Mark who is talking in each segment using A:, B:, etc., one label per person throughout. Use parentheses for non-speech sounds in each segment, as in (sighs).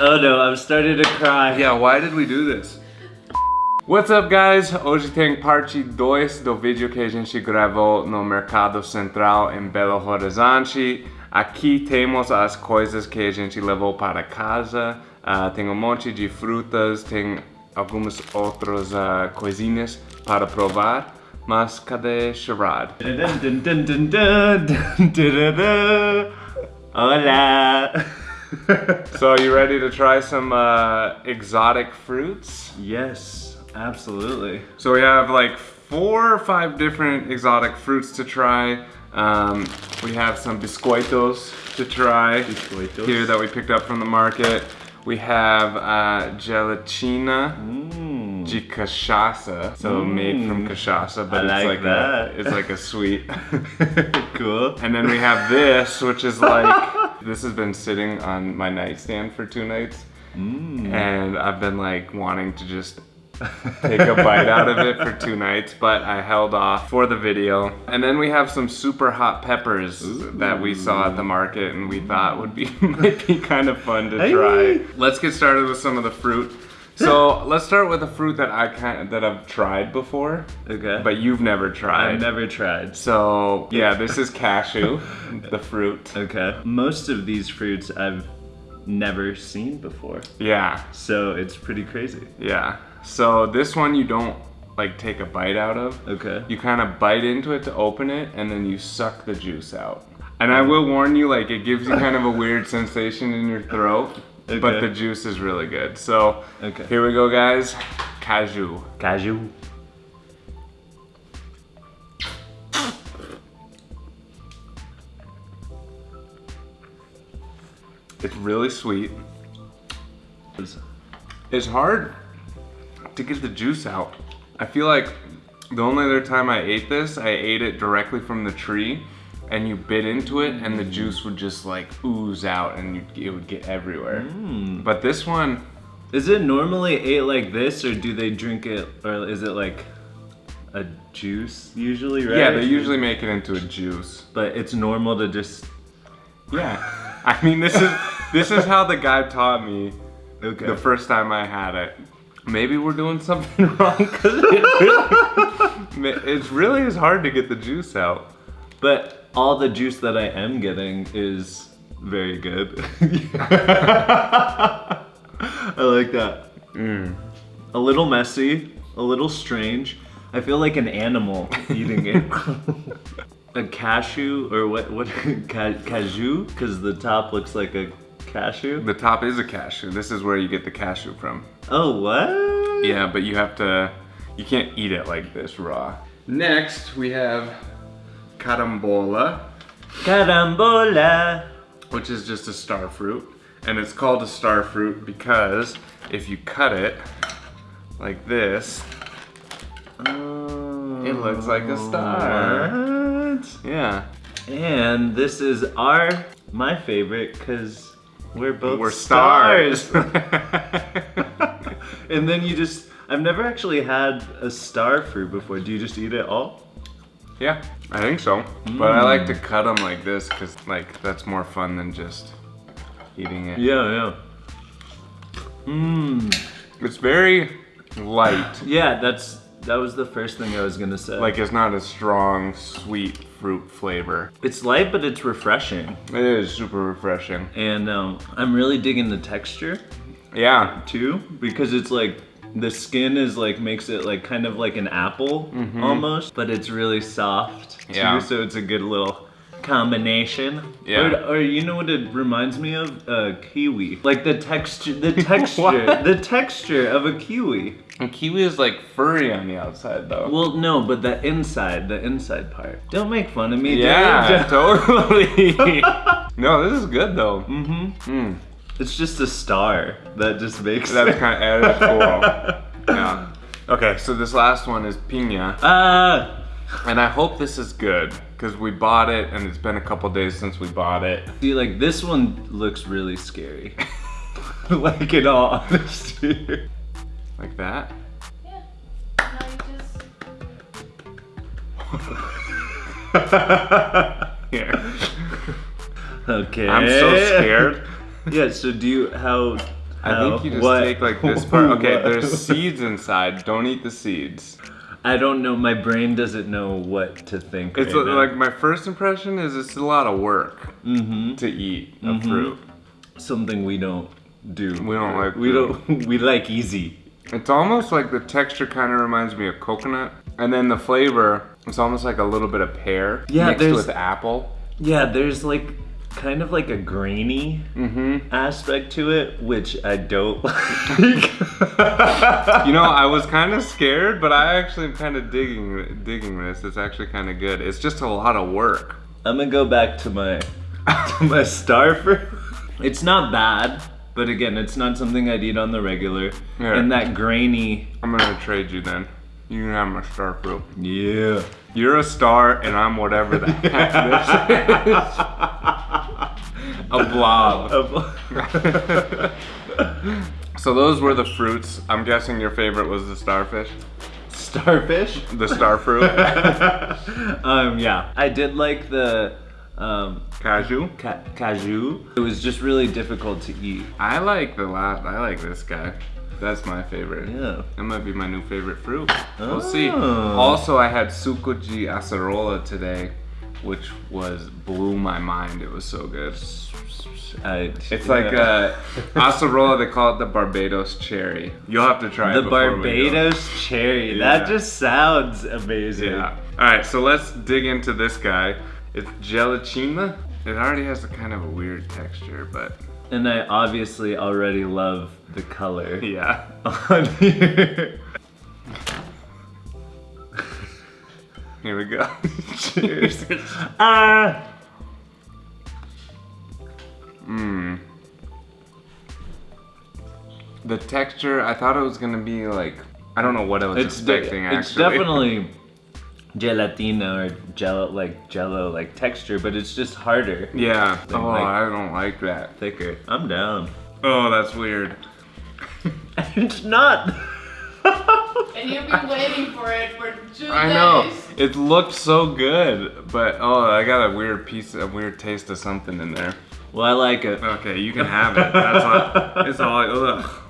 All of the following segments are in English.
A: Oh no, I'm starting to cry.
B: Yeah, why did we do this? What's up guys? Hoje tem parte 2 do vídeo que a gente gravou no Mercado Central em Belo Horizonte. Aqui temos as coisas que a gente levou para casa. Uh, tem um monte de frutas, tem algumas outras uh, coisinhas para provar. Mas cadê Sherrod?
A: Hola. (laughs)
B: so are you ready to try some uh, exotic fruits?
A: Yes, absolutely.
B: So we have like four or five different exotic fruits to try. Um, we have some biscoitos to try
A: Biscoitos.
B: here that we picked up from the market. We have uh, gelatina
A: Mm.
B: de cachaça, so made from cachaça, but
A: I
B: it's
A: like
B: like
A: that.
B: A, it's like a sweet. (laughs) (laughs)
A: cool.
B: and then we have this, which is like this has been sitting on my nightstand for two nights,
A: Mm.
B: and I've been like wanting to just take a bite out of it for two nights, but I held off for the video. And then we have some super hot peppers that we saw at the market and we thought would be (laughs) might be kind of fun to
A: Hey.
B: try. Let's get started with some of the fruit. So let's start with a fruit that I kind that I've tried before,
A: Okay.
B: but you've never tried.
A: I've never tried.
B: So yeah, this is cashew, (laughs) the fruit.
A: Okay. Most of these fruits I've never seen before.
B: Yeah,
A: So it's pretty crazy.
B: yeah. So this one you don't like take a bite out of.
A: Okay.
B: You kind of bite into it to open it, and then you suck the juice out. And I will warn you, like it gives you kind of a weird sensation in your throat, but the juice is really good. So
A: Okay.
B: here we go, guys. Cashew.
A: Cashew.
B: It's really sweet. It's hard to get the juice out. I feel like the only other time I ate this, I ate it directly from the tree and you bit into it and the juice would just like ooze out and you, it would get everywhere.
A: Mm.
B: But this one,
A: Is it normally ate like this, or do they drink it, or is it like a juice usually? Right.
B: yeah, they usually make it into a juice.
A: But it's normal to just.
B: Yeah. I mean, this is this is how the guy taught me
A: Okay.
B: the first time I had it. Maybe we're doing something (laughs) wrong because it really, (laughs) it's really is hard to get the juice out.
A: But all the juice that I am getting is very good. (laughs) I like that.
B: Mm.
A: A little messy, a little strange. I feel like an animal eating it. (laughs) a cashew or what? What? (laughs) Ca- cashew? Because the top looks like a cashew.
B: The top is a cashew. This is where you get the cashew from.
A: Oh what?
B: Yeah, but you have to, you can't eat it like this raw. Next, we have carambola,
A: Carambola.
B: which is just a star fruit. And it's called a star fruit because if you cut it like this, oh. it looks like a star.
A: What?
B: Yeah.
A: And this is our my favorite because we're both
B: We're stars. (laughs) (laughs)
A: and then you just I've never actually had a star fruit before. Do you just eat it all?
B: Yeah, I think so. But I like to cut them like this because like that's more fun than just eating it.
A: Yeah, yeah. Mmm.
B: It's very light. (gasps)
A: Yeah, that's that was the first thing I was gonna say.
B: Like it's not a strong, sweet fruit flavor.
A: it's light, but it's refreshing,
B: It is super refreshing.
A: and um, I'm really digging the texture
B: Yeah,
A: too because it's like the skin is like makes it like kind of like an apple almost, but it's really soft too.
B: Yeah.
A: So it's a good little combination.
B: Yeah.
A: Or, or you know what it reminds me of? Uh, kiwi. Like the texture, the (laughs) texture, the texture of a kiwi.
B: and kiwi is like furry on the outside though.
A: Well, no, but the inside, the inside part. Don't make fun of me.
B: yeah, (laughs) totally. (laughs) no, this is good though.
A: Mm-hmm.
B: Mm,
A: It's just a star that just makes
B: that's kind of cool. (laughs) yeah. Okay, so this last one is pinha,
A: Ah.
B: and I hope this is good because we bought it and it's been a couple days since we bought it.
A: See, like this one looks really scary. (laughs) like in all honesty.
B: Like that.
C: Yeah. Now you just (laughs)
B: Here.
A: Okay.
B: I'm so scared.
A: Yeah. So do you how
B: I
A: How?
B: think you just
A: What?
B: take like this part. Okay, there's (laughs) seeds inside. Don't eat the seeds.
A: I don't know. My brain doesn't know what to think.
B: It's
A: right now.
B: like my first impression is it's a lot of work
A: Mhm.
B: to eat a
A: Mhm.
B: fruit.
A: something we don't do.
B: We don't like
A: We
B: to.
A: don't. (laughs) We like easy.
B: It's almost like the texture kind of reminds me of coconut, and then the flavor. It's almost like a little bit of pear
A: Yeah,
B: mixed
A: there's-
B: with apple.
A: Yeah, there's like kind of like a grainy
B: Mm-hmm.
A: aspect to it, which I don't (laughs) like.
B: You know, I was kind of scared, but I actually am kind of digging digging this. It's actually kind of good. It's just a lot of work.
A: I'm gonna go back to my to my star fruit. (laughs) It's not bad, but again, it's not something I'd eat on the regular.
B: Yeah.
A: And that grainy,
B: I'm gonna trade you then. You can have my star fruit.
A: yeah.
B: You're a star, and I'm whatever the heck this (laughs) is. A blob. (laughs) (laughs) So those were the fruits. I'm guessing your favorite was the starfish,
A: Starfish.
B: the star fruit, (laughs)
A: um, yeah, I did like the um,
B: cashew.
A: ca- cashew. It was just really difficult to eat.
B: I like the last. I like this guy. That's my favorite.
A: Yeah.
B: That might be my new favorite fruit. We'll see.
A: Oh.
B: Also, I had suco de acerola today, which was blew my mind. It was so good.
A: I,
B: It's like uh, a acerola. They call it the Barbados cherry. You'll have to try
A: the. Barbados cherry.
B: Yeah.
A: That just sounds amazing.
B: Yeah. All right. So let's dig into this guy. It's gelatina. It already has a kind of a weird texture, but
A: And I obviously already love the color
B: yeah. (laughs)
A: on here.
B: Here we go. (laughs) Cheers.
A: Ah. (laughs)
B: Mmm. The texture, I thought it was gonna be like, I don't know what I was
A: It's,
B: expecting
A: it's (laughs) definitely gelatina or jello, like jello, like texture, but it's just harder,
B: Yeah.
A: Then,
B: Oh,
A: like-
B: I don't like that.
A: thicker. I'm down.
B: Oh, that's weird.
A: it's not.
C: And you've been waiting for it for two
B: I know. It looked so good, but oh, I got a weird piece, a weird taste of something in there.
A: well, I like it.
B: Okay, you can have it. That's all. It's all. Ugh.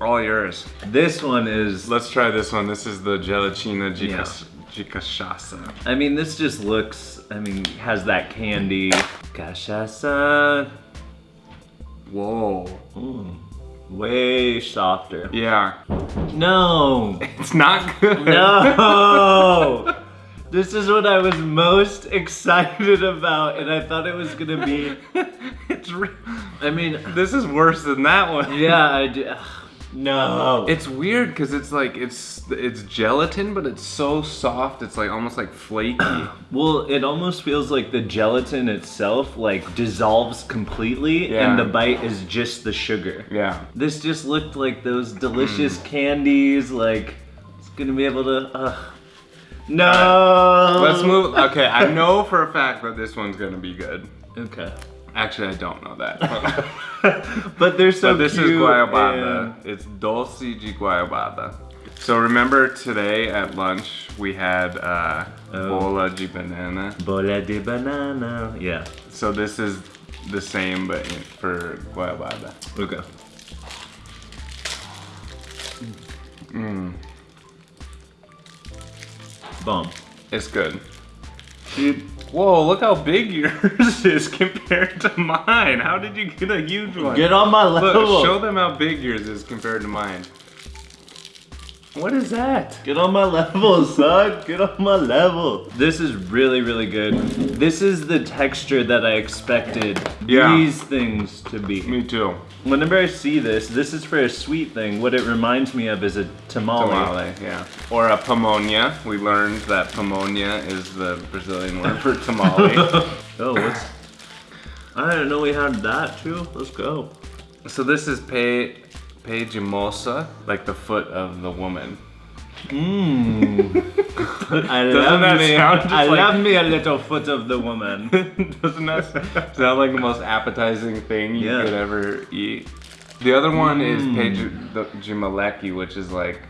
B: All yours.
A: This one is.
B: Let's try this one. This is the gelatina
A: Yeah.
B: de cachaça.
A: I mean, this just looks. I mean, has that candy. Cachaça.
B: Whoa.
A: Mm, way softer.
B: Yeah.
A: No.
B: It's not good.
A: No. (laughs) This is what I was most (laughs) excited about, and I thought it was gonna be. (laughs)
B: it's re-
A: I mean,
B: this is worse than that one.
A: yeah, I do. No.
B: It's weird because it's like it's it's gelatin, but it's so soft. It's like almost like flaky. (clears throat)
A: well, it almost feels like the gelatin itself like dissolves completely,
B: Yeah.
A: and the bite is just the sugar.
B: yeah.
A: This just looked like those delicious candies. Like it's gonna be able to. Uh, no.
B: Let's move. Okay, I know for a fact that this one's gonna be good.
A: Okay.
B: Actually, I don't know that. (laughs) (laughs)
A: but they're so
B: so this is guayabada.
A: and-
B: It's dulce de guayabada. So remember today at lunch we had uh,
A: Oh.
B: bola de banana.
A: Bola de banana. Yeah.
B: So this is the same but for guayabada.
A: Okay.
B: Mm,
A: Bomb.
B: it's good. Dude, whoa! Look how big (laughs) yours is compared to mine. How did you get a huge one?
A: Get on my level.
B: Look, show them how big yours is compared to mine. What is that?
A: Get on my level, son. Get on my level. This is really, really good. This is the texture that I expected
B: Yeah.
A: these things to be.
B: Me too.
A: Whenever I see this, this is for a sweet thing. What it reminds me of is a tamale.
B: Tamale, yeah. Or a pamonha. We learned that pamonha is the Brazilian word for (laughs) tamale. (laughs)
A: Oh, what's... I didn't know we had that too. Let's go.
B: so this is pe pe de moça, like the foot of the woman.
A: Mmm. I
B: Doesn't
A: love
B: that
A: me.
B: sound just
A: I
B: like-
A: love me a little foot of the woman. (laughs)
B: Doesn't that sound like the most appetizing thing you
A: Yeah.
B: could ever eat? The other one is
A: Mm.
B: de de which is like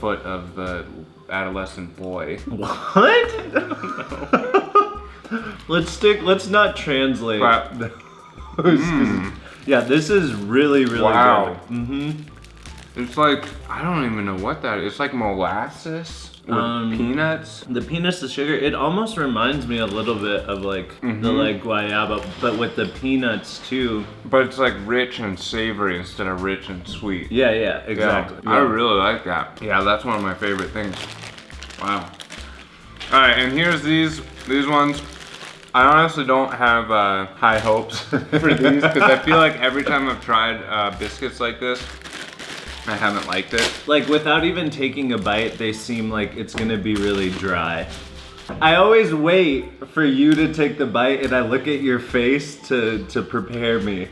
B: foot of the adolescent boy.
A: What? (laughs) let's stick. Let's not translate.
B: Mm.
A: Yeah, this is really, really
B: Wow.
A: good. Mm-hmm.
B: It's like, I don't even know what that is. It's like molasses with
A: Um,
B: peanuts.
A: The peanuts, the sugar, it almost reminds me a little bit of like the
B: Mhm.
A: like guayaba, but with the peanuts too.
B: But it's like rich and savory instead of rich and sweet.
A: Yeah, yeah, exactly.
B: Yeah, I really like that. Yeah, that's one of my favorite things. Wow. All right, and here's these these ones. I honestly don't have uh, high hopes (laughs) for these because I feel like every time I've tried uh, biscuits like this, I haven't liked it.
A: Like without even taking a bite, they seem like it's gonna be really dry. I always wait for you to take the bite and I look at your face to to prepare me.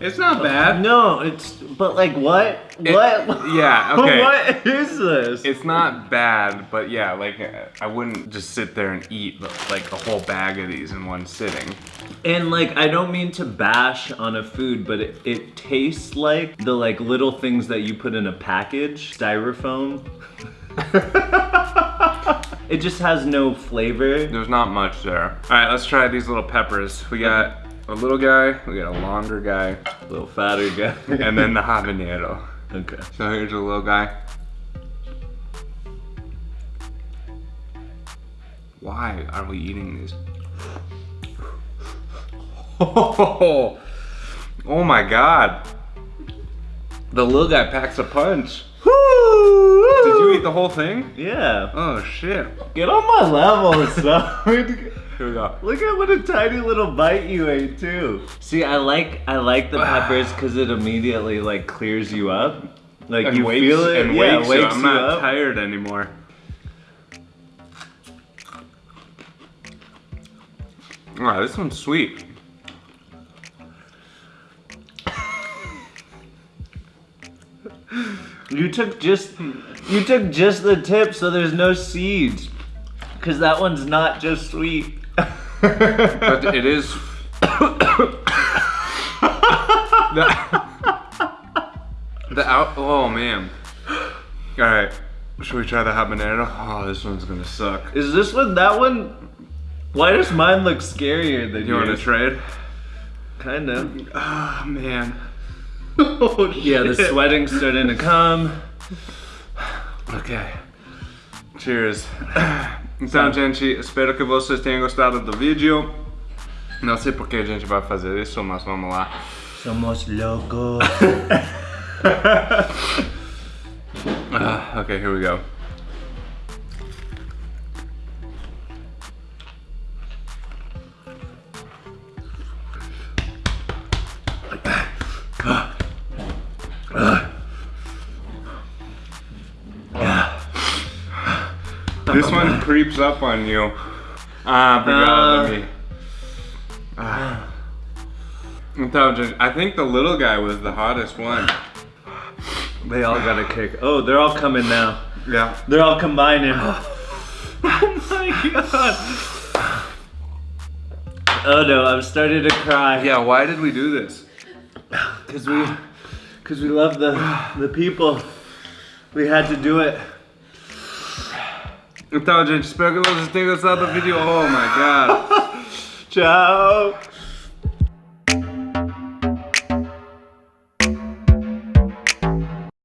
B: It's not bad.
A: No, it's but like what?
B: It-
A: what?
B: yeah, (laughs) okay.
A: what is this?
B: It's not bad, but yeah, like I wouldn't just sit there and eat like a whole bag of these in one sitting.
A: And like I don't mean to bash on a food, but it, it tastes like the like little things that you put in a package, styrofoam. (laughs) it just has no flavor.
B: There's not much there. All right, let's try these little peppers. We got a little guy, we got a longer guy, a
A: Little fatter guy. (laughs)
B: and then the habanero.
A: okay.
B: So here's a little guy. Why are we eating these? Oh, (laughs) oh my god. The little guy packs a punch. Did you eat the whole thing?
A: Yeah.
B: Oh shit.
A: Get on my level, son. (laughs)
B: Here we go.
A: Look at what a tiny little bite you ate too. See, I like I like the (sighs) peppers because it immediately like clears you up. Like
B: And
A: you
B: wakes,
A: feel it,
B: and
A: yeah,
B: wakes,
A: wakes
B: you. I'm
A: you
B: not
A: up.
B: tired anymore. Wow, this one's sweet. (laughs)
A: You took just you took just the tip, so there's no seeds. Cause that one's not just sweet.
B: But it is. the, the out. Oh man. All right. Should we try the habanero? Oh, this one's gonna suck.
A: Is this one that one? Why does mine look scarier than
B: You want to
A: yours?
B: trade?
A: kind of.
B: Oh ah, man. Oh, (laughs)
A: Yeah, the
B: shit.
A: sweating's starting to come.
B: Ok. Cheers. (clears throat) Então, gente, espero que vocês tenham gostado do vídeo. Não sei por que a gente vai fazer isso, mas vamos lá.
A: Somos locos. (laughs)
B: Ah, okay, here we go. This one creeps up on you. Ah, obrigado,
A: Ah.
B: Demi. Ah. I think the little guy was the hottest one.
A: They all got a kick. Oh, they're all coming now.
B: Yeah.
A: They're all combining. (gasps) oh my god. Oh no, I'm starting to cry.
B: Yeah, why did we do this?
A: Cause we, cause we love the the people. We had to do it.
B: Então, gente, espero que vocês tenham gostado do vídeo. Oh my god. (laughs)
A: Ciao.